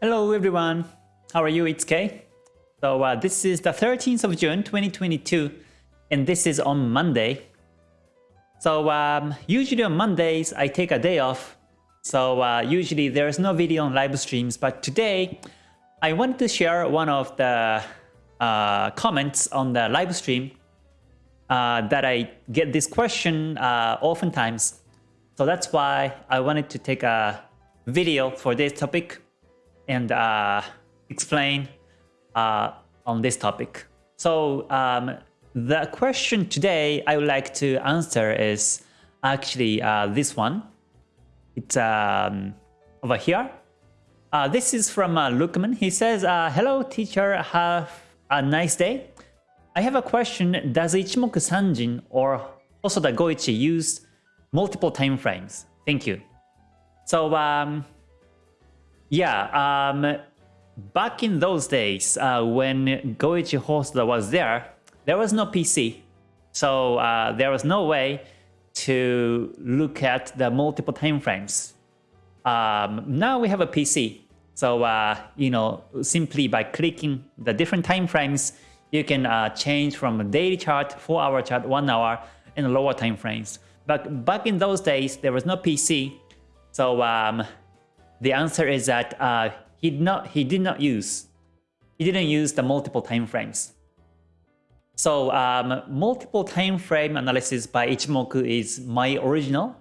Hello everyone, how are you? It's Kay. So uh, this is the 13th of June 2022 and this is on Monday. So um, usually on Mondays I take a day off. So uh, usually there's no video on live streams but today I wanted to share one of the uh, comments on the live stream uh, that I get this question uh, oftentimes. So that's why I wanted to take a video for this topic and uh, explain uh, on this topic. So um, the question today I would like to answer is actually uh, this one. It's um, over here. Uh, this is from uh, Lukman. He says, uh, Hello teacher, have a nice day. I have a question. Does Ichimoku Sanjin or Hosoda Goichi use multiple time frames? Thank you. So um, yeah, um, back in those days uh, when Goichi Hosoda was there, there was no PC. So uh, there was no way to look at the multiple time frames. Um, now we have a PC. So, uh, you know, simply by clicking the different time frames, you can uh, change from a daily chart, 4 hour chart, 1 hour, and lower time frames. But back in those days, there was no PC. So um, the answer is that uh, he did not he did not use he didn't use the multiple time frames. So um, multiple time frame analysis by Ichimoku is my original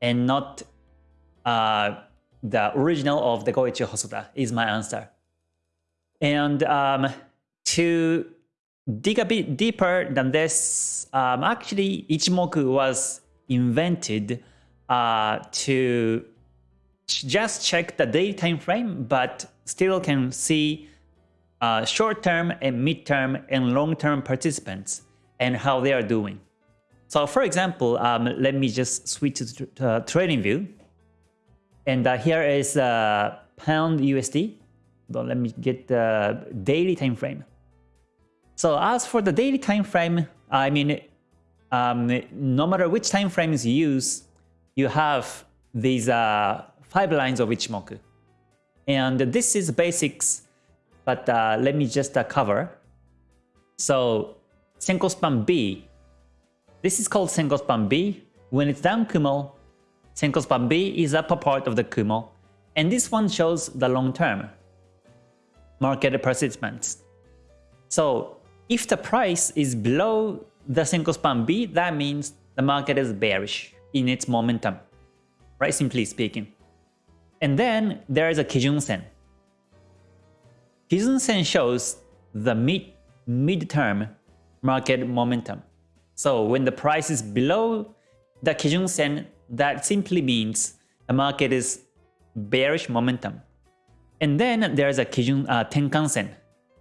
and not uh, the original of the Goichi Hosoda is my answer. And um, to dig a bit deeper than this, um, actually Ichimoku was invented uh, to just check the daily time frame, but still can see uh, short-term and mid-term and long-term participants and how they are doing. So for example, um, let me just switch to uh, trading view. And uh, here is uh, pound USD. So let me get the daily time frame. So as for the daily time frame, I mean, um, no matter which time frames you use, you have these uh, five lines of Ichimoku. And this is basics, but uh, let me just uh, cover. So Senko span B, this is called Senko span B. When it's down Kumo, Senko span B is upper part of the Kumo. And this one shows the long term market participants. So if the price is below the Senko span B, that means the market is bearish in its momentum, right? Simply speaking. And then there is a Kijun Sen. Kijun Sen shows the mid mid-term market momentum. So when the price is below the Kijun Sen, that simply means the market is bearish momentum. And then there's a Kijun uh, Tenkan Sen.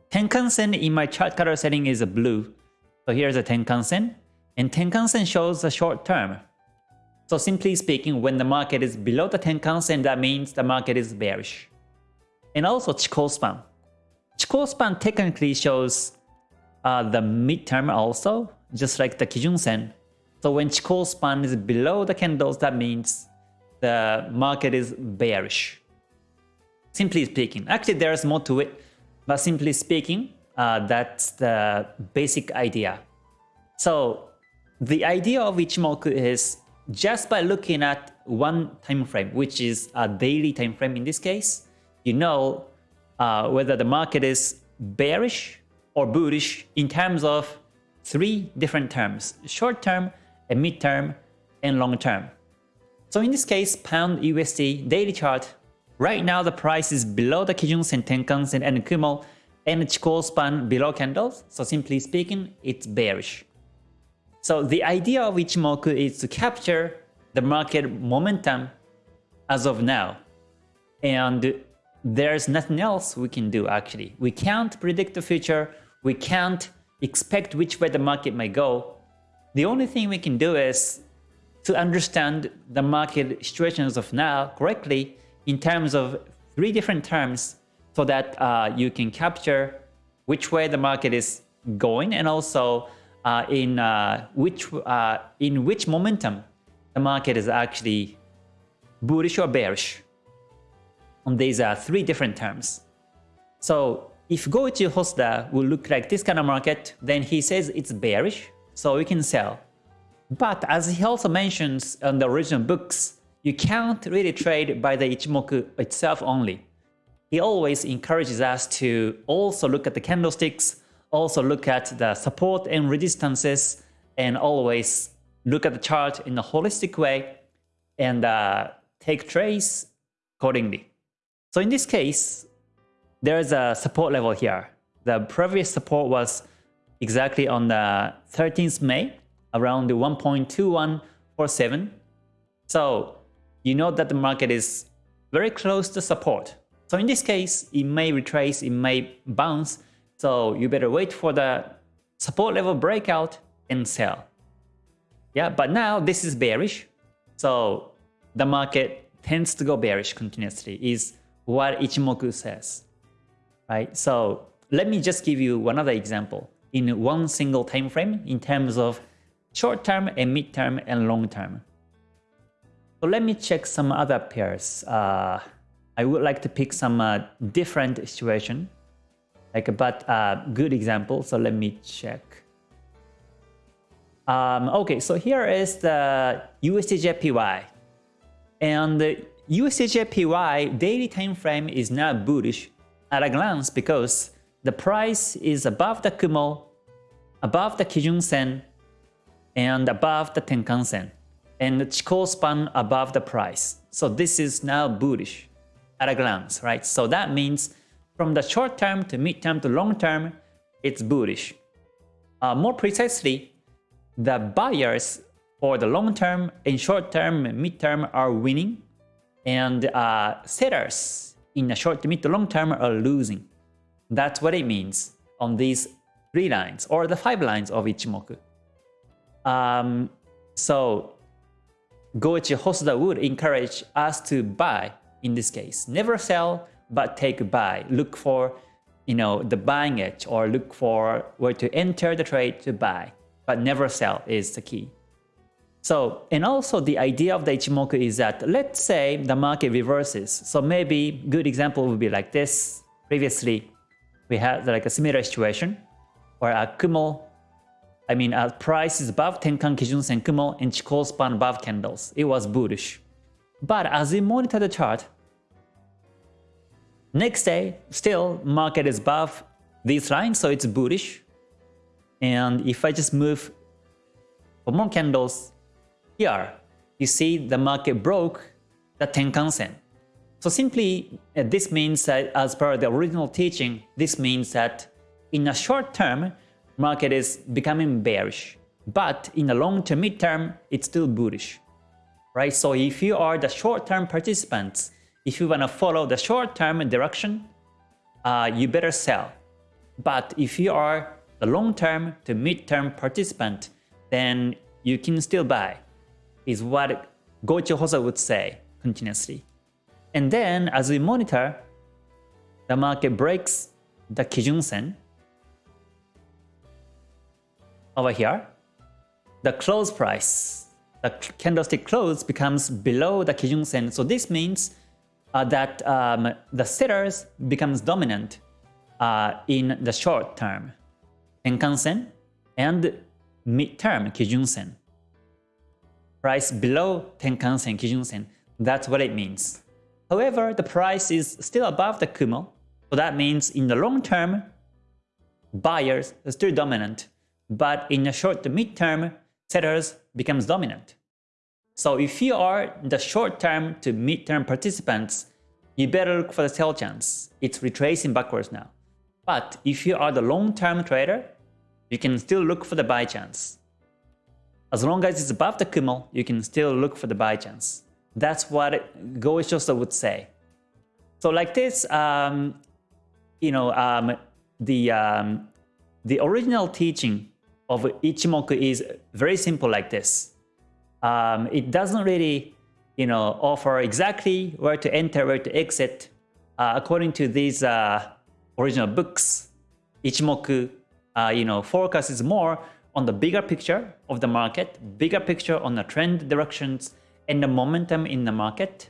Tenkan Sen in my chart color setting is blue. So here's a Tenkan Sen. And Tenkan Sen shows the short term. So simply speaking, when the market is below the Tenkan Sen, that means the market is bearish. And also Chikou span. Chikou span technically shows uh, the midterm also, just like the Kijun Sen. So when Chikou span is below the candles, that means the market is bearish. Simply speaking. Actually, there's more to it, but simply speaking, uh, that's the basic idea. So the idea of Ichimoku is just by looking at one time frame, which is a daily time frame in this case, you know uh, whether the market is bearish or bullish in terms of three different terms, short term, a mid term, and long term. So in this case, pound USD daily chart, right now the price is below the Kijun Sen, Tenkan Sen, and Kumo, and Chikou span below candles. So simply speaking, it's bearish. So the idea of Ichimoku is to capture the market momentum as of now. And there's nothing else we can do actually. We can't predict the future. We can't expect which way the market may go. The only thing we can do is to understand the market situations of now correctly in terms of three different terms so that uh, you can capture which way the market is going and also uh, in uh, which uh, in which momentum the market is actually bullish or bearish. on these uh, three different terms. So if Goichi Hosoda will look like this kind of market, then he says it's bearish, so we can sell. But as he also mentions on the original books, you can't really trade by the Ichimoku itself only. He always encourages us to also look at the candlesticks, also look at the support and resistances, and always look at the chart in a holistic way and uh, take trades accordingly. So in this case, there is a support level here. The previous support was exactly on the 13th May, around the 1.2147. So you know that the market is very close to support. So in this case, it may retrace, it may bounce. So you better wait for the support level breakout and sell. Yeah, but now this is bearish. So the market tends to go bearish continuously is what Ichimoku says. Right? So let me just give you another example in one single time frame in terms of short term and mid term and long term. So let me check some other pairs. Uh, I would like to pick some uh, different situation, like but uh, good example. So let me check. Um, okay, so here is the USDJPY. And the USDJPY daily time frame is now bullish at a glance because the price is above the Kumo, above the Kijun Sen, and above the Tenkan Sen, and the Chikou span above the price. So this is now bullish at a glance, right? So that means from the short term to mid term to long term, it's bullish. Uh, more precisely, the buyers for the long term and short term mid term are winning, and uh, sellers in the short to mid to long term are losing. That's what it means on these three lines or the five lines of Ichimoku. Um, so Goichi Hosoda would encourage us to buy in this case. Never sell, but take a buy. Look for you know the buying edge or look for where to enter the trade to buy. But never sell is the key. So, and also the idea of the Ichimoku is that let's say the market reverses. So maybe good example would be like this. Previously, we had like a similar situation where a Kumo, I mean a price is above Tenkan Kijun Sen Kumo and Chikou span above candles. It was bullish. But as we monitor the chart, next day still market is above these lines, so it's bullish. And if I just move for more candles, here, you see the market broke the Tenkan Sen. So simply, uh, this means that as per the original teaching, this means that in a short term, market is becoming bearish. But in the long to mid term, it's still bullish. Right? So if you are the short-term participants, if you want to follow the short-term direction, uh, you better sell. But if you are the long-term to mid-term participant, then you can still buy is what Goichi Hosoda would say continuously. And then as we monitor, the market breaks the Kijun Sen over here. The close price, the candlestick close becomes below the Kijun Sen. So this means uh, that um, the sellers becomes dominant uh, in the short term, Tenkan Sen and mid-term Kijun Sen price below Tenkan Sen, Kijun Sen. That's what it means. However, the price is still above the Kumo. So that means in the long term, buyers are still dominant. But in the short to mid term, sellers becomes dominant. So if you are the short term to mid term participants, you better look for the sell chance. It's retracing backwards now. But if you are the long term trader, you can still look for the buy chance. As long as it's above the Kumo, you can still look for the buy chance. That's what Goichi Hosoda would say. So like this, um, you know, um, the um, the original teaching of Ichimoku is very simple like this. Um, it doesn't really, you know, offer exactly where to enter, where to exit. Uh, according to these uh, original books, Ichimoku, uh, you know, focuses more on the bigger picture of the market, bigger picture on the trend directions and the momentum in the market.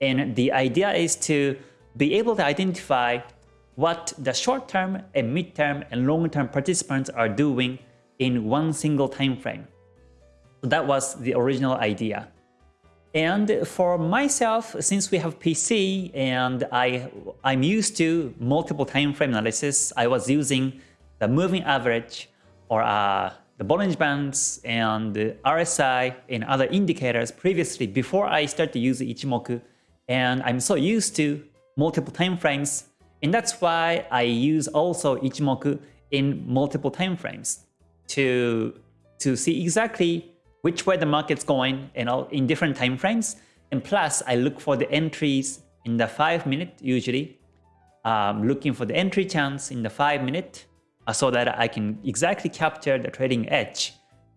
And the idea is to be able to identify what the short-term and mid-term and long-term participants are doing in one single time frame. That was the original idea. And for myself, since we have PC and I, I'm used to multiple time frame analysis, I was using the moving average or uh, the Bollinger Bands and RSI and other indicators previously before I started to use Ichimoku. And I'm so used to multiple time frames. And that's why I use also Ichimoku in multiple time frames to, to see exactly which way the market's going and in different time frames. And plus, I look for the entries in the 5 minute usually. Um, looking for the entry chance in the 5 minute uh, so that I can exactly capture the trading edge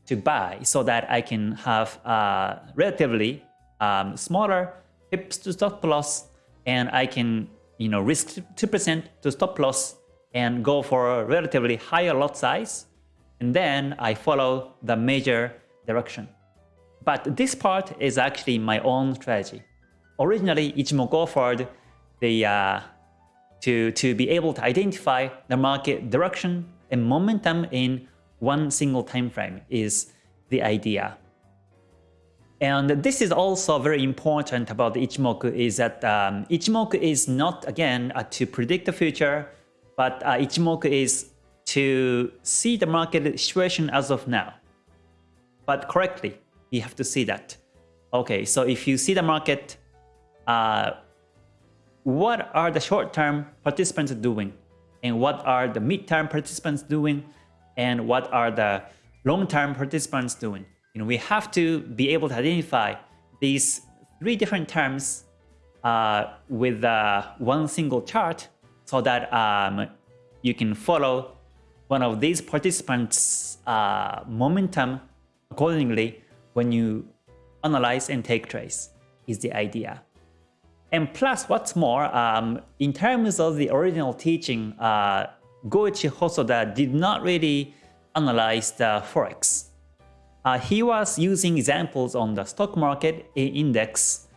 to buy so that I can have uh, relatively um, smaller pips to stop loss and I can you know risk 2% to stop loss and go for a relatively higher lot size and then I follow the major direction. But this part is actually my own strategy. Originally, Ichimoku offered the uh, to, to be able to identify the market direction and momentum in one single time frame is the idea. And this is also very important about Ichimoku is that um, Ichimoku is not, again, uh, to predict the future, but uh, Ichimoku is to see the market situation as of now. But correctly, you have to see that. Okay, so if you see the market, uh, what are the short-term participants doing? And what are the mid-term participants doing? And what are the long-term participants doing? You know, we have to be able to identify these three different terms uh, with uh, one single chart so that um, you can follow one of these participants' uh, momentum accordingly when you analyze and take trades is the idea. And plus, what's more, um, in terms of the original teaching, uh, Goichi Hosoda did not really analyze the forex. Uh, he was using examples on the stock market index,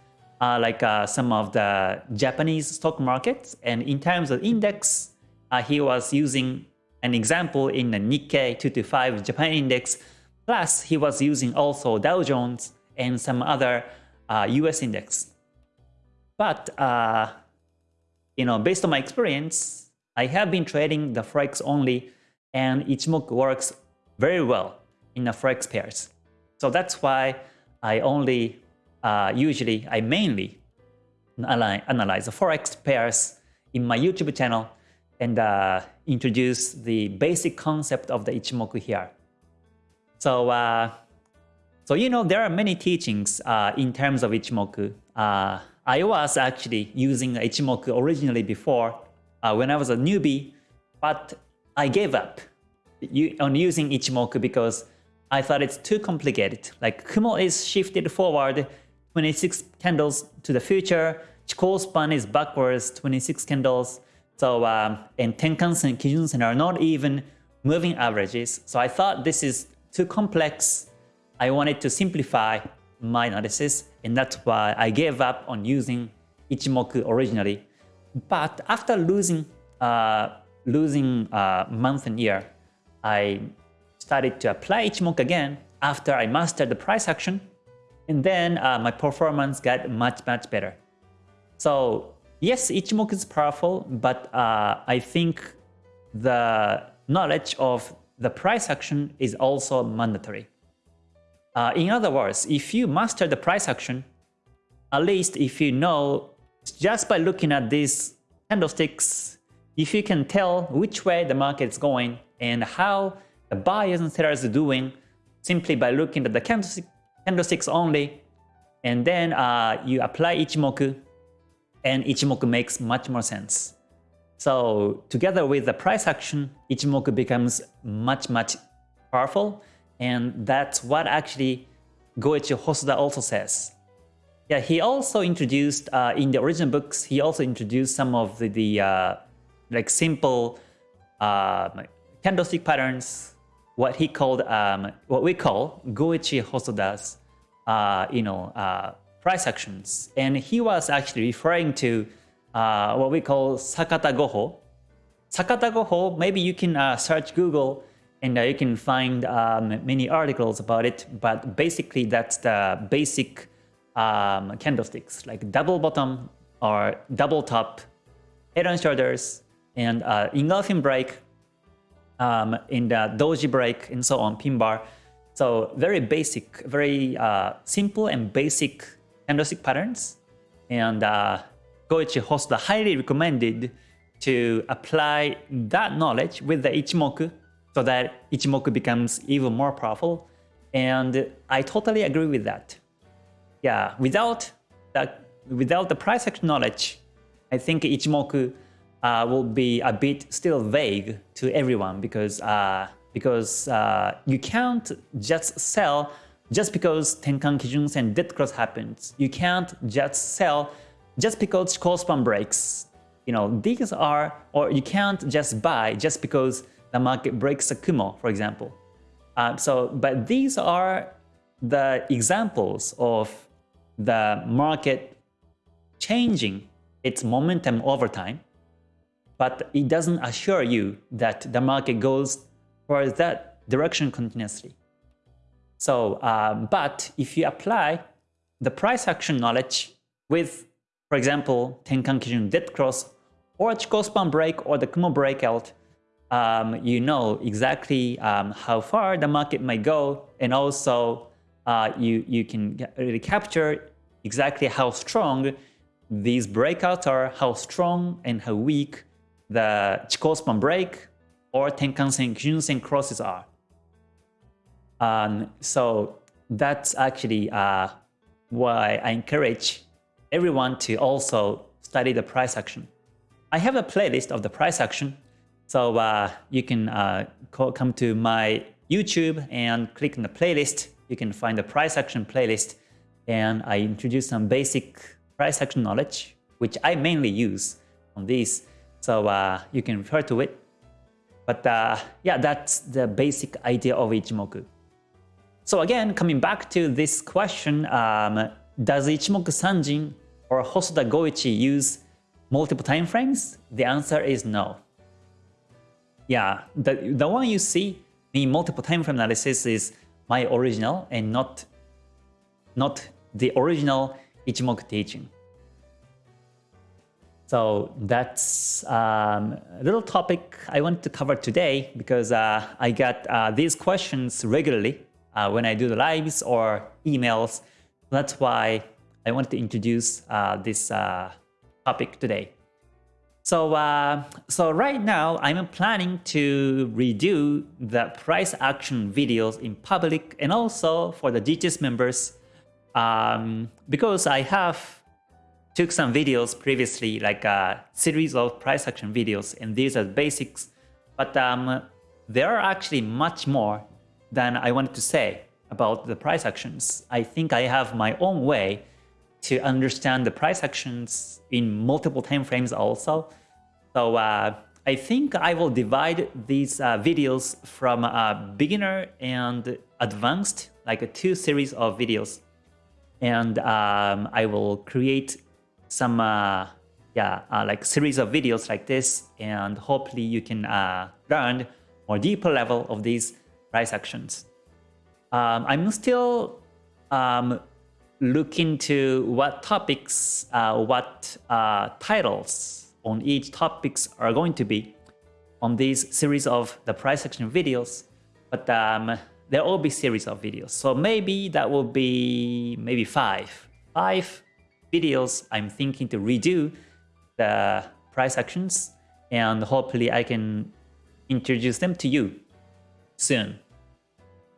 uh, like uh, some of the Japanese stock markets. And in terms of index, uh, he was using an example in the Nikkei 225 Japan index. Plus, he was using also Dow Jones and some other US uh, index. But, uh, you know, based on my experience, I have been trading the Forex only and Ichimoku works very well in the Forex pairs. So that's why I only, uh, usually, I mainly analyze the Forex pairs in my YouTube channel and uh, introduce the basic concept of the Ichimoku here. So, uh, so you know, there are many teachings uh, in terms of Ichimoku. Uh, I was actually using Ichimoku originally before uh, when I was a newbie, but I gave up on using Ichimoku because I thought it's too complicated. Like Kumo is shifted forward 26 candles to the future, Chikou span is backwards 26 candles, so um, and Tenkan-sen, Kijun-sen are not even moving averages. So I thought this is too complex. I wanted to simplify my analysis and that's why I gave up on using Ichimoku originally. But after losing uh, losing uh, month and year, I started to apply Ichimoku again after I mastered the price action, and then uh, my performance got much much better. So yes, Ichimoku is powerful, but uh, I think the knowledge of the price action is also mandatory. Uh, in other words, if you master the price action, at least if you know just by looking at these candlesticks, if you can tell which way the market is going and how the buyers and sellers are doing simply by looking at the candlestick, candlesticks only, and then uh, you apply Ichimoku, and Ichimoku makes much more sense. So together with the price action, Ichimoku becomes much, much powerful and that's what actually Goichi Hosoda also says. Yeah, he also introduced, uh, in the original books, he also introduced some of the, the uh, like simple uh, candlestick patterns, what he called, um, what we call Goichi Hosoda's, uh, you know, uh, price actions. And he was actually referring to uh, what we call Sakata Goho. Sakata Goho, maybe you can uh, search Google and uh, you can find um, many articles about it, but basically that's the basic um, candlesticks, like double bottom or double top, head and shoulders, and uh, engulfing break, um, in the doji break, and so on, pin bar. So very basic, very uh, simple and basic candlestick patterns. And uh, Goichi Hosoda highly recommended to apply that knowledge with the Ichimoku so that Ichimoku becomes even more powerful. And I totally agree with that. Yeah, without that, without the price action knowledge, I think Ichimoku uh, will be a bit still vague to everyone because uh, because uh, you can't just sell just because Tenkan Kijun and dead cross happens. You can't just sell just because Chikou span breaks. You know, these are, or you can't just buy just because the market breaks a Kumo, for example. Uh, so, but these are the examples of the market changing its momentum over time, but it doesn't assure you that the market goes for that direction continuously. So, uh, but if you apply the price action knowledge with, for example, Tenkan Kijun dead cross or Chikou span break or the Kumo breakout, um, you know exactly um, how far the market might go, and also uh, you you can really capture exactly how strong these breakouts are, how strong and how weak the Chikou span break or Tenkan-sen, Kijun-sen crosses are. Um, so that's actually uh, why I encourage everyone to also study the price action. I have a playlist of the price action so uh, you can uh, come to my YouTube and click on the playlist. You can find the price action playlist and I introduce some basic price action knowledge, which I mainly use on these. So uh, you can refer to it. But uh, yeah, that's the basic idea of Ichimoku. So again, coming back to this question, um, does Ichimoku Sanjin or Hosoda Goichi use multiple time frames? The answer is no. Yeah, the, the one you see in multiple time frame analysis is my original and not, not the original Ichimoku teaching. So that's um, a little topic I want to cover today because uh, I get uh, these questions regularly uh, when I do the lives or emails. That's why I wanted to introduce uh, this uh, topic today. So, uh, so right now I'm planning to redo the price action videos in public and also for the GTS members um, because I have took some videos previously like a series of price action videos and these are basics but um, there are actually much more than I wanted to say about the price actions. I think I have my own way to understand the price actions in multiple time frames also. So uh, I think I will divide these uh, videos from uh, beginner and advanced, like a two series of videos. And um, I will create some uh, yeah, uh, like series of videos like this, and hopefully you can uh, learn more deeper level of these price actions. Um, I'm still um, looking into what topics, uh, what uh, titles on each topics are going to be on these series of the price action videos, but um, there will be series of videos. So maybe that will be maybe five, five videos I'm thinking to redo the price actions and hopefully I can introduce them to you soon.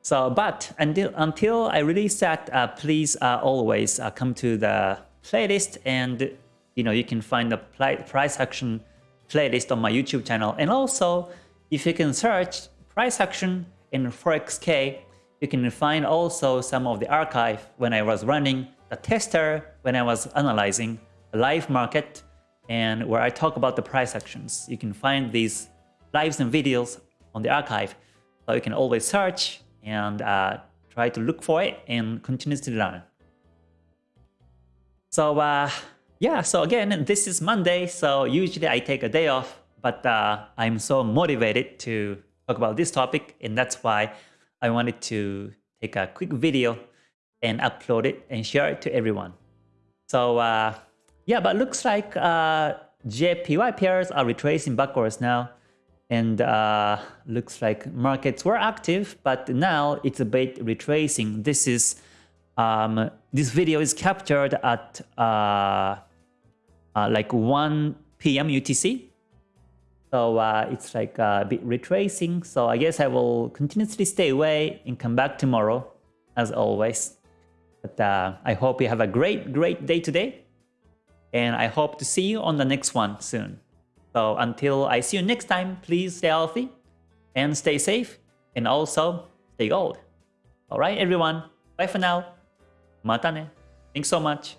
So, but until, until I release that, uh, please uh, always uh, come to the playlist and you know you can find the price action playlist on my YouTube channel. And also, if you can search price action in ForexK, you can find also some of the archive when I was running the tester, when I was analyzing a live market, and where I talk about the price actions. You can find these lives and videos on the archive. So you can always search and uh, try to look for it and continuously learn. So uh, yeah, so again, this is Monday, so usually I take a day off, but uh, I'm so motivated to talk about this topic, and that's why I wanted to take a quick video and upload it and share it to everyone. So uh, yeah, but looks like uh, JPY pairs are retracing backwards now. And uh, looks like markets were active, but now it's a bit retracing. This is um, this video is captured at uh, uh, like 1 p.m. UTC. So uh, it's like a bit retracing. So I guess I will continuously stay away and come back tomorrow, as always. But uh, I hope you have a great, great day today. And I hope to see you on the next one soon. So until I see you next time, please stay healthy and stay safe and also stay gold. Alright everyone, bye for now. Mata ne. Thanks so much.